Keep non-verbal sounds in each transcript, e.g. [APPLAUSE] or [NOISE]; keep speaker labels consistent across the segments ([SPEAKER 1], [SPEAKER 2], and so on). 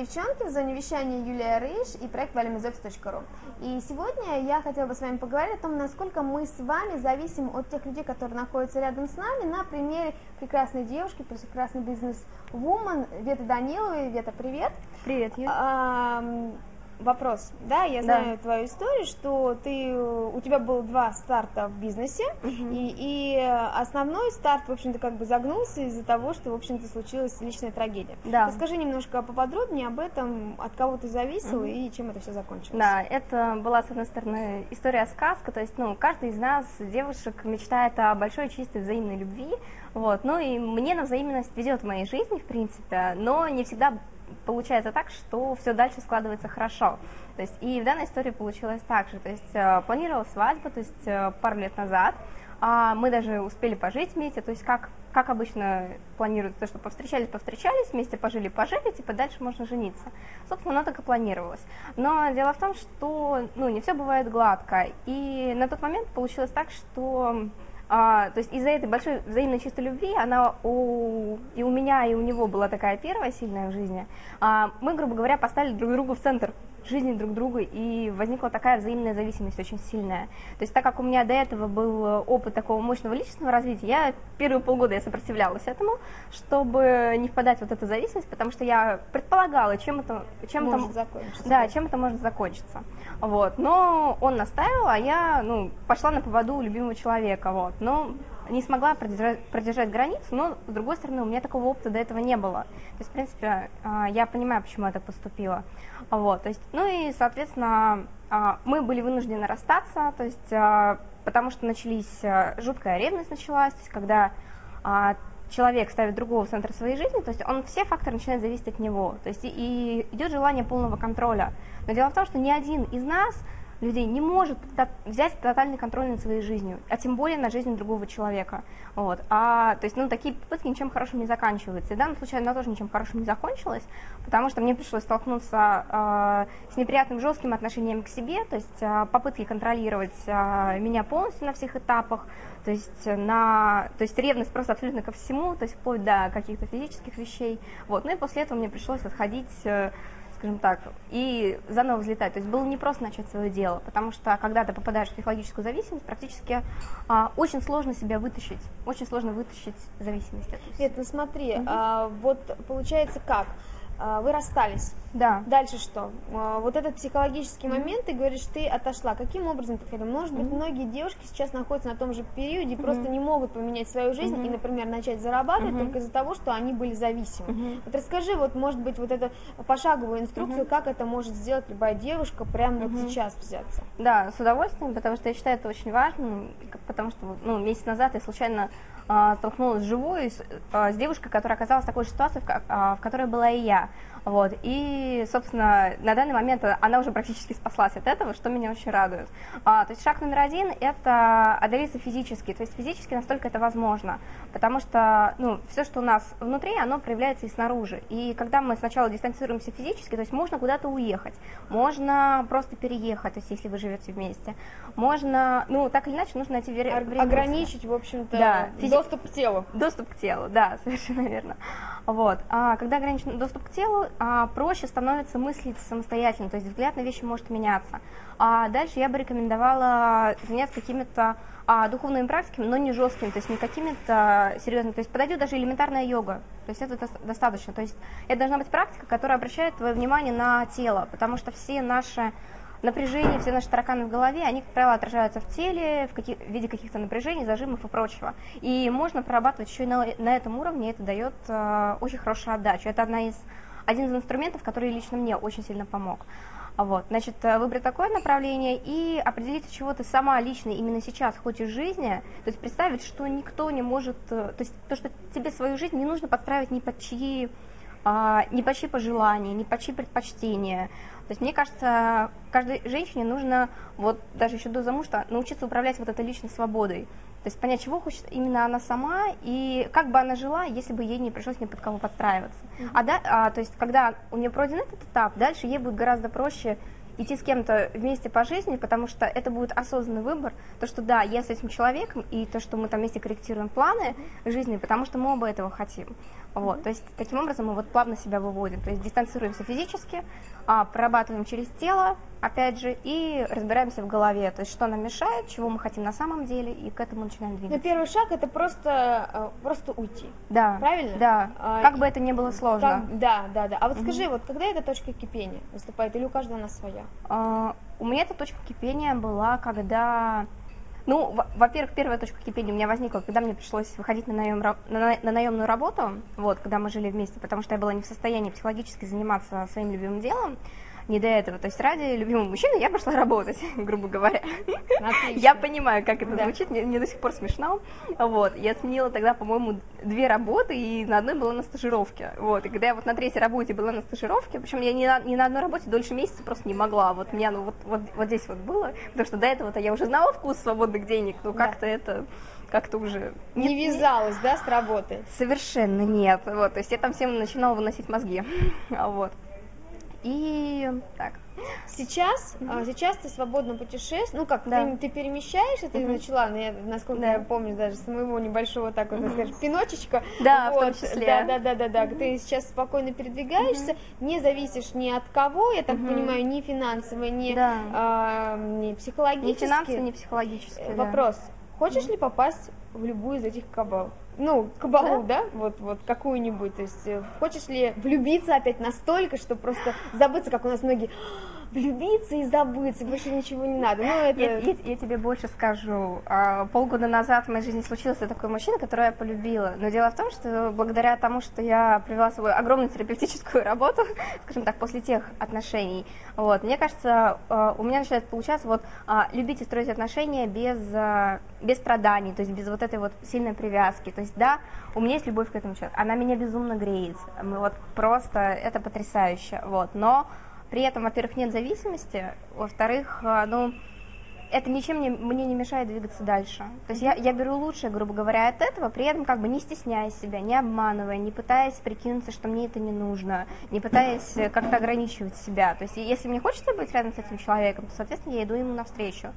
[SPEAKER 1] девчонки, в зоне вещания Юлия Рыж и проект valimizoffice.ru. И сегодня я хотела бы с вами поговорить о том, насколько мы с вами зависим от тех людей, которые находятся рядом с нами, на примере прекрасной девушки, прекрасный бизнес-вумен Вета Даниловой. Вета, привет!
[SPEAKER 2] Привет, Юля.
[SPEAKER 1] Вопрос, да, я знаю да. твою историю, что ты, у тебя было два старта в бизнесе, угу. и, и основной старт, в общем-то, как бы загнулся из-за того, что, в общем-то, случилась личная трагедия. Да. Расскажи немножко поподробнее об этом, от кого ты зависел угу. и чем это все закончилось.
[SPEAKER 2] Да, это была, с одной стороны, история сказка, то есть, ну, каждый из нас, девушек, мечтает о большой чистой взаимной любви, вот, ну и мне на взаимность везет в моей жизни, в принципе, но не всегда получается так, что все дальше складывается хорошо. То есть и в данной истории получилось так же. То есть э, планировала свадьбу, то есть э, пару лет назад, а мы даже успели пожить вместе, то есть как, как обычно планируют, то, что повстречались, повстречались, вместе пожили, пожили, типа дальше можно жениться. Собственно, оно так и планировалось. Но дело в том, что ну, не все бывает гладко. И на тот момент получилось так, что а, то есть из-за этой большой взаимной чистой любви, она у, и у меня, и у него была такая первая сильная в жизни, а, мы, грубо говоря, поставили друг другу в центр жизни друг друга, и возникла такая взаимная зависимость очень сильная. То есть так как у меня до этого был опыт такого мощного личностного развития, я первые полгода я сопротивлялась этому, чтобы не впадать в вот эту зависимость, потому что я предполагала, чем это, чем
[SPEAKER 1] может
[SPEAKER 2] это,
[SPEAKER 1] закончиться.
[SPEAKER 2] Да, чем это может закончиться. Вот. Но он наставил, а я ну, пошла на поводу у любимого человека. Вот. Но не смогла продержать, продержать границу, но, с другой стороны, у меня такого опыта до этого не было. То есть, в принципе, а, я понимаю, почему я так поступила. Вот, то есть, ну и, соответственно, а, мы были вынуждены расстаться, то есть, а, потому что начались, жуткая ревность началась, то есть, когда человек ставит другого в центр своей жизни, то есть он все факторы начинают зависеть от него, то есть и, и идет желание полного контроля. Но дело в том, что ни один из нас людей не может взять тотальный контроль над своей жизнью, а тем более над жизнью другого человека. Вот. А, то есть, ну, такие попытки ничем хорошим не заканчиваются. И в данном случае она тоже ничем хорошим не закончилась, потому что мне пришлось столкнуться э, с неприятным жестким отношением к себе, то есть э, попытки контролировать э, меня полностью на всех этапах, то есть, на, то есть ревность просто абсолютно ко всему, то есть вплоть до каких-то физических вещей. Вот. Ну и после этого мне пришлось отходить э, скажем так, и заново взлетать. То есть было не просто начать свое дело, потому что когда ты попадаешь в психологическую зависимость, практически а, очень сложно себя вытащить, очень сложно вытащить зависимость.
[SPEAKER 1] Нет, ну смотри, угу. а, вот получается как? А, вы расстались.
[SPEAKER 2] Да.
[SPEAKER 1] Дальше что? А, вот этот психологический mm-hmm. момент, ты говоришь, ты отошла. Каким образом хотела? Может быть, mm-hmm. многие девушки сейчас находятся на том же периоде, mm-hmm. просто не могут поменять свою жизнь mm-hmm. и, например, начать зарабатывать mm-hmm. только из-за того, что они были зависимы. Mm-hmm. Вот расскажи, вот, может быть, вот эту пошаговую инструкцию, mm-hmm. как это может сделать любая девушка прямо mm-hmm. вот сейчас взяться.
[SPEAKER 2] Да, с удовольствием, потому что я считаю это очень важно, потому что ну, месяц назад я случайно столкнулась вживую с, а, с девушкой, которая оказалась в такой же ситуации, в, а, в которой была и я. Вот. И, собственно, на данный момент она уже практически спаслась от этого, что меня очень радует. А, то есть шаг номер один – это одолиться физически. То есть физически настолько это возможно. Потому что ну, все, что у нас внутри, оно проявляется и снаружи. И когда мы сначала дистанцируемся физически, то есть можно куда-то уехать, можно просто переехать, то есть если вы живете вместе. Можно, ну, так или иначе, нужно найти время.
[SPEAKER 1] Ограничить, в общем-то, да, физи... доступ к телу.
[SPEAKER 2] Доступ к телу, да, [LAUGHS] совершенно верно. Вот. А когда ограничен доступ к телу, а, проще становится мыслить самостоятельно, то есть взгляд на вещи может меняться. А дальше я бы рекомендовала заняться какими-то а, духовными практиками, но не жесткими, то есть не какими-то серьезными. То есть подойдет даже элементарная йога, то есть это достаточно. То есть это должна быть практика, которая обращает твое внимание на тело, потому что все наши напряжения, все наши тараканы в голове, они, как правило, отражаются в теле в, каких, в виде каких-то напряжений, зажимов и прочего. И можно прорабатывать еще и на, на этом уровне, это дает э, очень хорошую отдачу. Это одна из один из инструментов, который лично мне очень сильно помог. Вот, значит, э, выбрать такое направление и определить, чего ты сама лично именно сейчас хочешь жизни, то есть представить, что никто не может, э, то есть то, что тебе свою жизнь не нужно подстраивать ни под чьи, а, ни под чьи пожелания, ни под чьи предпочтения. То есть мне кажется, каждой женщине нужно, вот даже еще до замужества, научиться управлять вот этой личной свободой. То есть понять, чего хочет именно она сама и как бы она жила, если бы ей не пришлось ни под кого подстраиваться. Mm-hmm. А, да, а, то есть когда у нее пройден этот этап, дальше ей будет гораздо проще идти с кем-то вместе по жизни, потому что это будет осознанный выбор, то, что да, я с этим человеком, и то, что мы там вместе корректируем планы жизни, потому что мы оба этого хотим. Вот, то есть таким образом мы вот плавно себя выводим, то есть дистанцируемся физически, а, прорабатываем через тело, опять же, и разбираемся в голове, то есть что нам мешает, чего мы хотим на самом деле, и к этому начинаем двигаться.
[SPEAKER 1] Но первый шаг это просто, э, просто уйти.
[SPEAKER 2] Да.
[SPEAKER 1] Правильно?
[SPEAKER 2] Да.
[SPEAKER 1] А,
[SPEAKER 2] как бы это ни было сложно.
[SPEAKER 1] Как- да, да, да. А вот скажи, вот когда эта точка кипения выступает, или у каждого она своя?
[SPEAKER 2] А, у меня эта точка кипения была, когда... Ну, во- во-первых, первая точка кипения у меня возникла, когда мне пришлось выходить на, наем, на- на наемную работу, вот, когда мы жили вместе, потому что я была не в состоянии психологически заниматься своим любимым делом, не до этого. То есть ради любимого мужчины я пошла работать, [LAUGHS] грубо говоря.
[SPEAKER 1] Отлично.
[SPEAKER 2] Я понимаю, как это
[SPEAKER 1] Да.
[SPEAKER 2] звучит, мне, мне до сих пор смешно. Вот, я сменила тогда, по-моему, две работы, и на одной была на стажировке. Вот, и когда я вот на третьей работе была на стажировке, причем я ни на, ни на одной работе дольше месяца просто не могла. Вот меня, ну, вот, вот, вот здесь вот было, потому что до этого-то я уже знала вкус свободных денег, но
[SPEAKER 1] Да.
[SPEAKER 2] как-то это, как-то уже...
[SPEAKER 1] Не вязалась, да, с работы?
[SPEAKER 2] Совершенно нет. Вот, то есть я там всем начинала выносить мозги. [LAUGHS] А Вот. И так.
[SPEAKER 1] Сейчас, а, сейчас ты свободно путешествуешь, ну как,
[SPEAKER 2] Да.
[SPEAKER 1] ты, ты перемещаешься, ты начала, ну, я, насколько
[SPEAKER 2] Да.
[SPEAKER 1] я помню, даже с моего небольшого, так вот, так скажем, пиночечка.
[SPEAKER 2] Да, в том
[SPEAKER 1] Вот,
[SPEAKER 2] числе.
[SPEAKER 1] Да, да, да, да, да, ты сейчас спокойно передвигаешься, не зависишь ни от кого, я так понимаю, ни финансово, ни,
[SPEAKER 2] Да.
[SPEAKER 1] а, ни
[SPEAKER 2] Ни
[SPEAKER 1] психологически.
[SPEAKER 2] финансово, ни психологически.
[SPEAKER 1] Э,
[SPEAKER 2] да.
[SPEAKER 1] Вопрос, хочешь ли попасть в любую из этих кабал? Ну, кабалу, да? Вот, вот какую-нибудь. То есть, э, хочешь ли влюбиться опять настолько, что просто забыться, как у нас многие «А, влюбиться и забыться, больше ничего не надо. Ну, это...
[SPEAKER 2] Я, я- я тебе больше скажу. А, Полгода назад в моей жизни случился такой мужчина, которого я полюбила. Но дело в том, что благодаря тому, что я провела свою огромную терапевтическую работу, [LAUGHS] скажем так, после тех отношений, вот, мне кажется, а, у меня начинает получаться вот любить и строить отношения без, без страданий, то есть без вот этой вот сильной привязки. То есть, да, у меня есть любовь к этому человеку, она меня безумно греет. Мы вот просто, это потрясающе, вот. Но при этом, во-первых, нет зависимости, во-вторых, а, ну, это ничем не, мне не мешает двигаться дальше. То есть я, я беру лучшее, грубо говоря, от этого, при этом как бы не стесняя себя, не обманывая, не пытаясь прикинуться, что мне это не нужно, не пытаясь э, как-то ограничивать себя. То есть если мне хочется быть рядом с этим человеком, то, соответственно, я иду ему навстречу.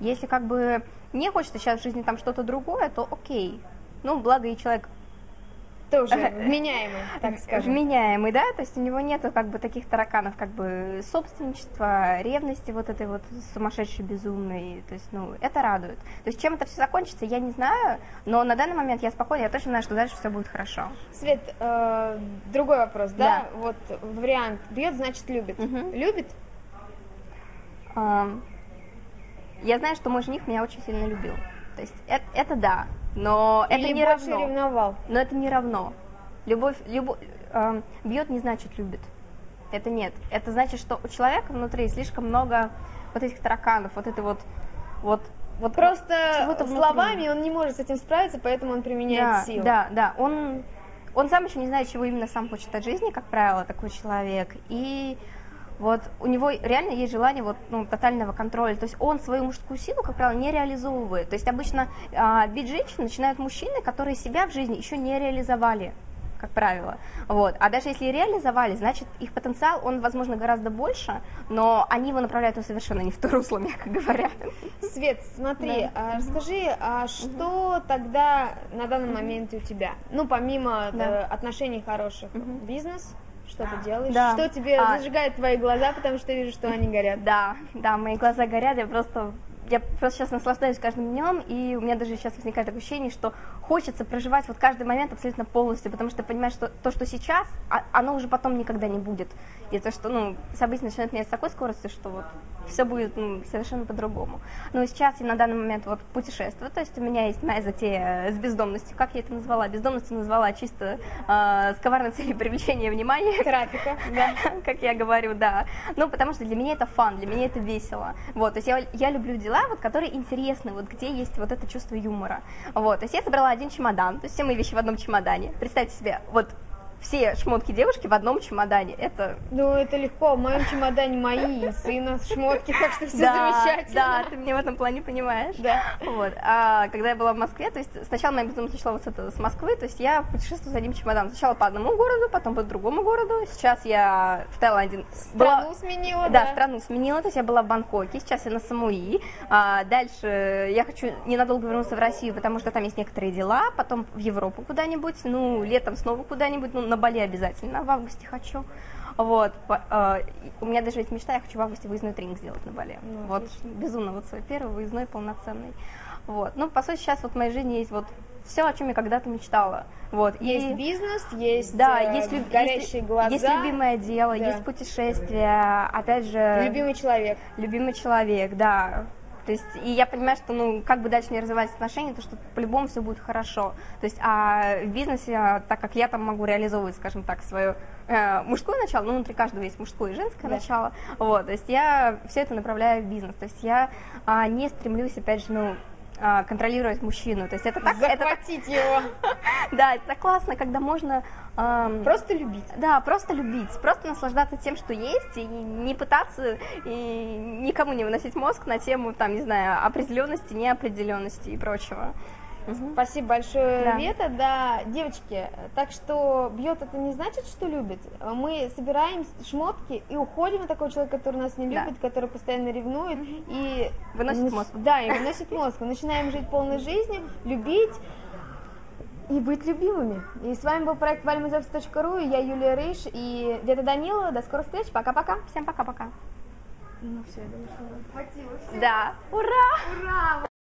[SPEAKER 2] Если как бы не хочется сейчас в жизни там что-то другое, то окей. Ну, благо и человек
[SPEAKER 1] Тоже [LAUGHS] вменяемый, так [LAUGHS] скажем.
[SPEAKER 2] вменяемый, да, то есть у него нету как бы таких тараканов, как бы собственничества, ревности вот этой вот сумасшедшей, безумной, то есть, ну, это радует. То есть чем это все закончится, я не знаю, но на данный момент я спокойна, я точно знаю, что дальше все будет хорошо.
[SPEAKER 1] Свет, э, другой вопрос, да?
[SPEAKER 2] Да.
[SPEAKER 1] Вот вариант бьет, значит любит.
[SPEAKER 2] Мгм.
[SPEAKER 1] Любит?
[SPEAKER 2] Я знаю, что мой жених меня очень сильно любил. То есть это, это да, но это
[SPEAKER 1] Или
[SPEAKER 2] не
[SPEAKER 1] больше
[SPEAKER 2] равно.
[SPEAKER 1] ревновал?
[SPEAKER 2] Но это не равно. Любовь, любовь бьет не значит любит. Это нет. Это значит, что у человека внутри слишком много вот этих тараканов, вот это вот, вот, вот
[SPEAKER 1] Просто словами он не может с этим справиться, поэтому он применяет
[SPEAKER 2] да,
[SPEAKER 1] силу.
[SPEAKER 2] Да, да. Он, он сам еще не знает, чего именно сам хочет от жизни, как правило, такой человек. И вот у него реально есть желание вот, ну, тотального контроля. То есть он свою мужскую силу, как правило, не реализовывает. То есть обычно а, бить женщин начинают мужчины, которые себя в жизни еще не реализовали как правило. Вот. А даже если и реализовали, значит, их потенциал, он, возможно, гораздо больше, но они его направляют ну, совершенно не в то русло, [LAUGHS] мягко говоря.
[SPEAKER 1] Свет, смотри, а расскажи, а что тогда на данный момент у тебя? Ну, помимо
[SPEAKER 2] Да.
[SPEAKER 1] э, отношений хороших, бизнес, что ты делаешь?
[SPEAKER 2] Да.
[SPEAKER 1] Что тебе
[SPEAKER 2] А.
[SPEAKER 1] зажигает твои глаза, потому что я вижу, что они горят?
[SPEAKER 2] Да, да, мои глаза горят, я просто я просто сейчас наслаждаюсь каждым днем, и у меня даже сейчас возникает такое ощущение, что хочется проживать вот каждый момент абсолютно полностью, потому что понимаешь, что то, что сейчас, а- оно уже потом никогда не будет. И то, что ну, события начинают меняться с такой скоростью, что вот все будет ну, совершенно по-другому. И сейчас я на данный момент вот путешествую, то есть у меня есть моя затея с бездомностью, как я это назвала? Бездомностью назвала чисто э, с коварной целью привлечения внимания
[SPEAKER 1] Трафика, [LAUGHS] да.
[SPEAKER 2] как я говорю, да. Ну, потому что для меня это фан, для меня это весело. Вот, то есть я, я люблю дела, вот, которые интересны, вот где есть вот это чувство юмора. Вот, то есть я собрала один чемодан, то есть все мои вещи в одном чемодане. Представьте себе, вот все шмотки девушки в одном чемодане. Это...
[SPEAKER 1] Ну, это легко. В моем чемодане мои сына шмотки, так что все
[SPEAKER 2] да,
[SPEAKER 1] замечательно.
[SPEAKER 2] Да, ты меня в этом плане понимаешь.
[SPEAKER 1] Да.
[SPEAKER 2] Вот. А когда я была в Москве, то есть сначала моя безумие начала вот с, этого, с Москвы, то есть я путешествую с одним чемоданом. Сначала по одному городу, потом по другому городу. Сейчас я в Таиланде.
[SPEAKER 1] Страну
[SPEAKER 2] была...
[SPEAKER 1] сменила,
[SPEAKER 2] да?
[SPEAKER 1] Да,
[SPEAKER 2] страну сменила, то есть я была в Бангкоке, сейчас я на Самуи. А, дальше я хочу ненадолго вернуться в Россию, потому что там есть некоторые дела, потом в Европу куда-нибудь, ну, летом снова куда-нибудь, ну, на Бали обязательно, в августе хочу. Вот, по, э, у меня даже есть мечта, я хочу в августе выездной тренинг сделать на Бали.
[SPEAKER 1] Ну,
[SPEAKER 2] вот,
[SPEAKER 1] отлично.
[SPEAKER 2] безумно, вот свой первый выездной полноценный. Вот, ну, по сути, сейчас вот в моей жизни есть вот все, о чем я когда-то мечтала. Вот,
[SPEAKER 1] Есть
[SPEAKER 2] и...
[SPEAKER 1] бизнес, есть,
[SPEAKER 2] Да,
[SPEAKER 1] э,
[SPEAKER 2] есть, люб-
[SPEAKER 1] горящие глаза,
[SPEAKER 2] есть любимое дело,
[SPEAKER 1] Да.
[SPEAKER 2] есть путешествия, опять же...
[SPEAKER 1] любимый человек.
[SPEAKER 2] Любимый человек, да. То есть, и я понимаю, что, ну, как бы дальше не развивать отношения, то что по-любому все будет хорошо. То есть, а в бизнесе, а, так как я там могу реализовывать, скажем так, свое э, мужское начало, ну, внутри каждого есть мужское и женское
[SPEAKER 1] Да.
[SPEAKER 2] начало, вот, то есть я все это направляю в бизнес. То есть я а, не стремлюсь, опять же, ну, а, контролировать мужчину. То есть это так, это
[SPEAKER 1] Захватить его. [LAUGHS]
[SPEAKER 2] да, это классно, когда можно ам,
[SPEAKER 1] Просто любить.
[SPEAKER 2] да, просто любить, просто наслаждаться тем, что есть, и не пытаться и никому не выносить мозг на тему, там, не знаю, определенности, неопределенности и прочего. Мгм.
[SPEAKER 1] Спасибо большое,
[SPEAKER 2] Да.
[SPEAKER 1] Вета. Да, девочки, так что бьет это не значит, что любит. Мы собираем шмотки и уходим от такого человека, который нас не
[SPEAKER 2] Да.
[SPEAKER 1] любит, который постоянно ревнует и
[SPEAKER 2] Выносит
[SPEAKER 1] нач-
[SPEAKER 2] мозг.
[SPEAKER 1] Да, и выносит мозг. Мы начинаем жить полной жизнью, любить и быть любимыми. И с вами был проект valmazevs.ru, я Юлия Рыж и Вета Данилова. До скорых встреч, пока-пока.
[SPEAKER 2] Всем пока-пока.
[SPEAKER 1] Ну все, я думаю, что хватило.
[SPEAKER 2] Да, ура!
[SPEAKER 1] Ура!